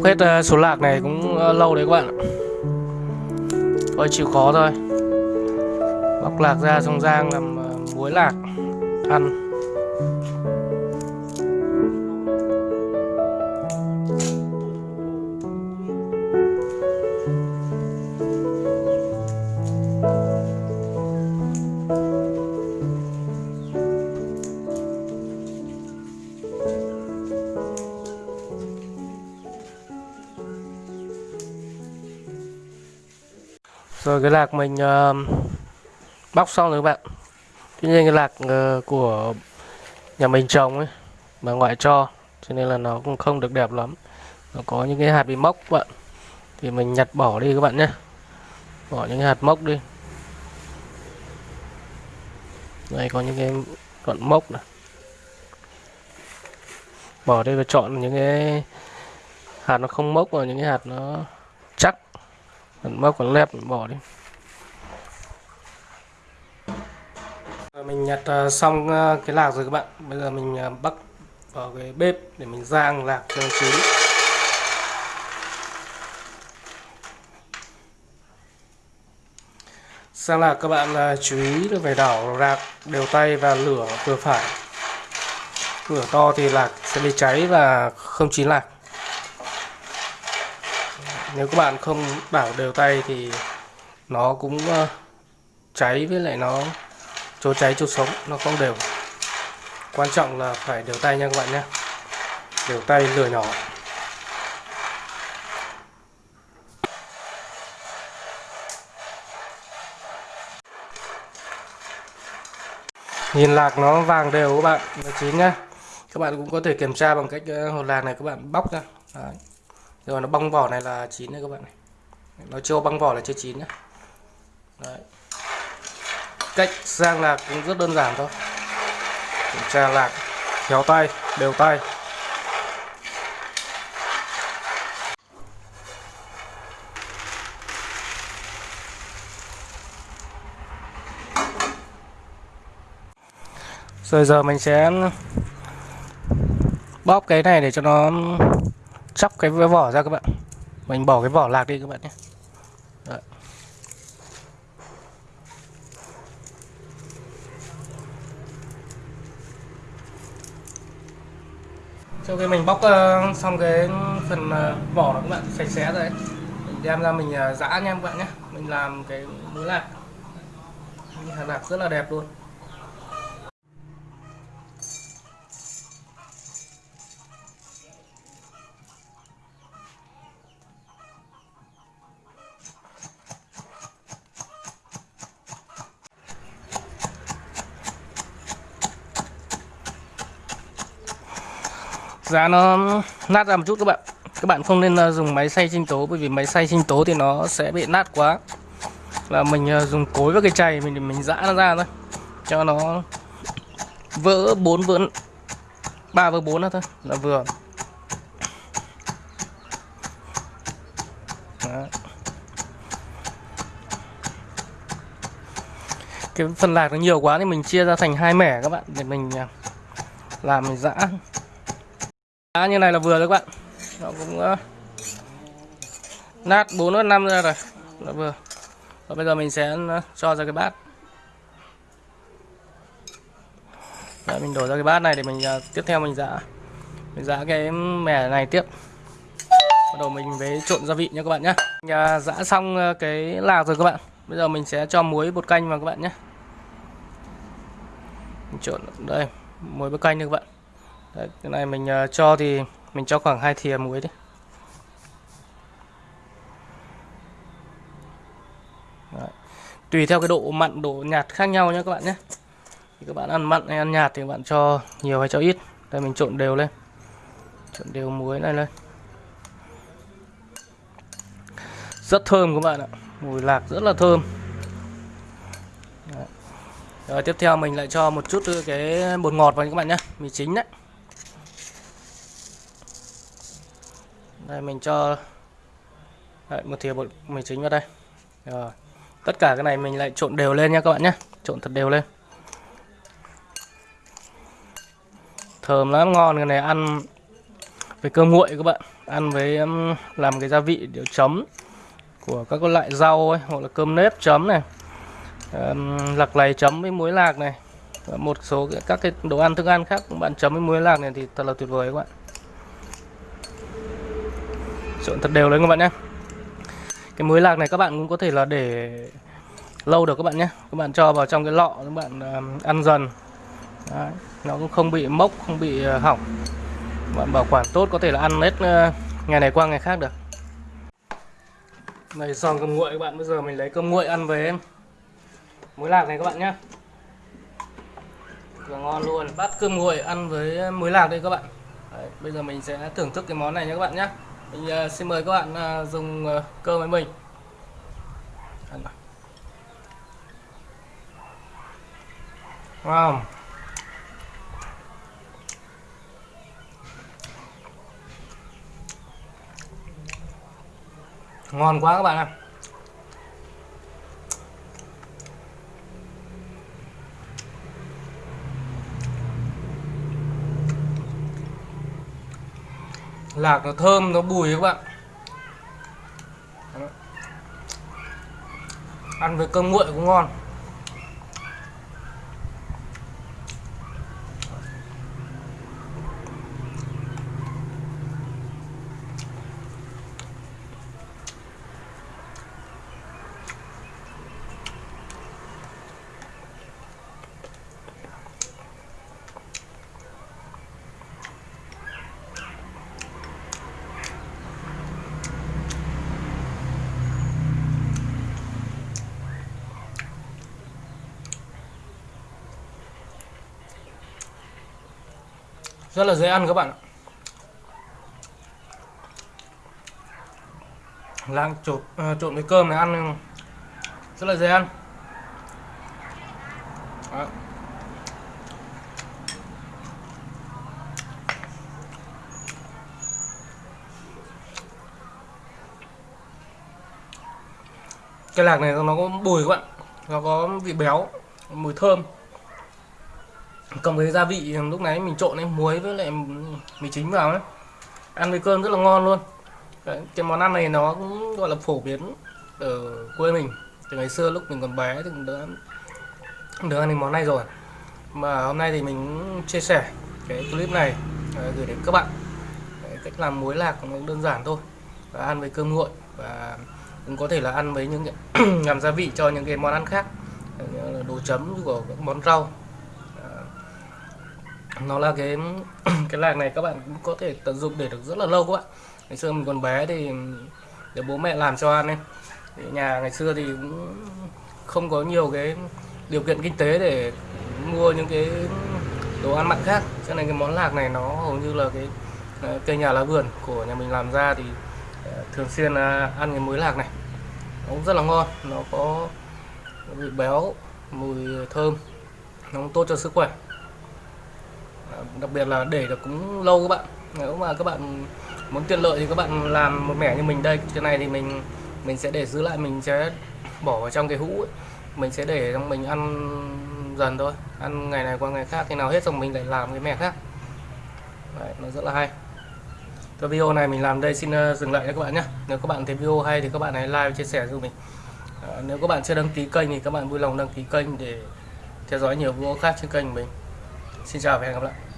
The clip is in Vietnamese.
bóc hết ờ, số lạc này cũng ờ, lâu đấy các bạn ạ. thôi, chịu khó thôi bóc lạc ra xong rang làm ờ, muối lạc, ăn rồi cái lạc mình uh, bóc xong rồi các bạn. Tuy nhiên cái lạc uh, của nhà mình trồng ấy mà ngoại cho cho nên là nó cũng không được đẹp lắm. Nó có những cái hạt bị mốc các bạn. Thì mình nhặt bỏ đi các bạn nhé. Bỏ những cái hạt mốc đi. Đây có những cái đoạn mốc này. Bỏ đi và chọn những cái hạt nó không mốc và những cái hạt nó mình mốc còn lép mình bỏ đi. Ờ, mình nhặt ờ, xong ờ, cái lạc rồi các bạn. Bây giờ mình bắt bắc vào cái bếp để mình rang lạc cho nó chín. Sang lạc các bạn là chú ý là phải đảo lạc đều tay và lửa vừa phải. Lửa to thì lạc sẽ bị cháy và không chín lạc nếu các bạn không đảo đều tay thì nó cũng ờ, cháy với lại nó chỗ cháy chỗ sống, nó không đều. Quan trọng là phải đều tay nha các bạn nhé. Đều tay lửa nhỏ. Nhìn lạc nó vàng đều các bạn nó chín nhá. Các bạn cũng có thể kiểm tra bằng cách ờ, hột lạc này các bạn bóc ra Đấy rồi, nó bong vỏ này là chín đấy các bạn này. Nó chưa bong vỏ là chưa chín nhá. Đấy. cách sang lạc cũng rất đơn giản thôi. Kiểm tra lạc, khéo tay, đều tay. Rồi giờ mình sẽ bóp cái này để cho nó chóc cái vỏ ra các bạn. Mình bỏ cái vỏ lạc đi các bạn nhé. Đấy. sau khi mình bóc uh, xong cái phần uh, vỏ đó các bạn sạch sẽ rồi đấy mình đem ra mình uh, giã nha các bạn nhé. Mình làm cái muối lạc. Hạt lạc rất là đẹp luôn. Giá nó nát ra một chút các bạn. Các bạn không nên ờ, dùng máy xay sinh tố, bởi vì máy xay sinh tố thì nó sẽ bị nát quá. Là mình ờ, dùng cối với cái chày mình mình giã nó ra thôi. Cho nó vỡ bốn vỡ, ba vỡ bốn thôi. Là vừa. Đó. cái phần lạc nó nhiều quá thì mình chia ra thành hai mẻ các bạn, để mình ờ, làm mình giã. Đá như này là vừa rồi các bạn. Nó cũng uh, nát 4 năm ra rồi. Là vừa. Và bây giờ mình sẽ uh, cho ra cái bát. Đấy, mình đổ ra cái bát này để mình uh, tiếp theo mình giã. Mình giã cái mẻ này tiếp. Bắt đầu mình với trộn gia vị nha các bạn nhé mình, giã xong cái lạc rồi các bạn. Bây giờ mình sẽ cho muối bột canh vào các bạn nhé mình trộn đây muối bột canh nha các bạn. Đấy, cái này mình uh, cho thì mình cho khoảng hai thìa muối đi. Đấy. tùy theo cái độ mặn độ nhạt khác nhau nhé các bạn nhé. Thì các bạn ăn mặn hay ăn nhạt thì các bạn cho nhiều hay cho ít. Đây mình trộn đều lên. Trộn đều muối này lên. Rất thơm các bạn ạ. Mùi lạc rất là thơm. Đấy. rồi tiếp theo mình lại cho một chút cái bột ngọt vào các bạn nhé. Mì chính đấy. Đây mình cho Đấy, một thìa bột mì chính vào đây. Rồi. Tất cả cái này mình lại trộn đều lên nha các bạn nhé trộn thật đều lên. Thơm lắm ngon cái này ăn với cơm nguội các bạn. Ăn với làm cái gia vị điều chấm của các loại rau ấy hoặc là cơm nếp chấm này. Um, lạc lầy chấm với muối lạc này. Và một số các cái đồ ăn thức ăn khác các bạn chấm với muối lạc này thì thật là tuyệt vời các bạn trộn thật đều lên các bạn nhé. Cái muối lạc này các bạn cũng có thể là để lâu được các bạn nhé. Các bạn cho vào trong cái lọ các bạn um, ăn dần. Đấy, nó cũng không bị mốc không bị ờ, hỏng. Bạn bảo quản tốt có thể là ăn hết ờ, ngày này qua ngày khác được. Này xong cơm nguội các bạn bây giờ mình lấy cơm nguội ăn với muối lạc này các bạn nhé. Là ngon luôn. Bát cơm nguội ăn với ờ, muối lạc đây các bạn. Đấy, bây giờ mình sẽ thưởng thức cái món này nhé các bạn nhé mình uh, à, xin mời các bạn uh, dùng uh, cơm với mình. Wow. Ngon quá các bạn ạ. Lạc nó thơm nó bùi các bạn. Ăn với cơm nguội cũng ngon. Rất là dễ ăn các bạn ạ. Lang trộn uh, trộn với cơm này ăn rất là dễ ăn. Đó. cái lạc này nó có bùi các bạn nó có vị béo mùi thơm cộng với gia vị lúc nãy mình trộn lên muối với lại mì chính vào ấy. Ăn với cơm rất là ngon luôn. Đấy, cái món ăn này nó cũng gọi là phổ biến ở quê mình. Từ ngày xưa lúc mình còn bé thì cũng đã được ăn món này rồi. Mà hôm nay thì mình chia sẻ cái clip này à, gửi đến các bạn. Đấy, cách làm muối lạc cũng đơn giản thôi. Và ăn với cơm nguội và cũng có thể là ăn với những làm gia vị cho những cái món ăn khác. Đồ chấm của các món rau nó là cái cái lạc này các bạn cũng có thể tận dụng để được rất là lâu các bạn ngày xưa mình còn bé thì để bố mẹ làm cho ăn ấy. Thì nhà ngày xưa thì cũng không có nhiều cái điều kiện kinh tế để mua những cái đồ ăn mặn khác. Cho nên cái món lạc này nó hầu như là cái ờ, cây nhà lá vườn của nhà mình làm ra thì ờ, thường xuyên à, ăn cái muối lạc này. Nó cũng rất là ngon, nó có vị béo, mùi thơm, nó cũng tốt cho sức khỏe đặc biệt là để được cũng lâu các bạn. Nếu mà các bạn muốn tiện lợi thì các bạn làm một mẻ như mình đây. Cái này thì mình mình sẽ để giữ lại mình sẽ bỏ vào trong cái hũ ấy. mình sẽ để trong mình ăn dần thôi. Ăn ngày này qua ngày khác khi nào hết xong mình lại làm cái mẻ khác. Đấy, nó rất là hay. Cái video này mình làm đây xin ờ, dừng lại cho các bạn nhé nếu các bạn thấy video hay thì các bạn hãy like chia sẻ giúp mình. À, nếu các bạn chưa đăng ký kênh thì các bạn vui lòng đăng ký kênh để theo dõi nhiều video khác trên kênh mình xin chào và hẹn gặp lại.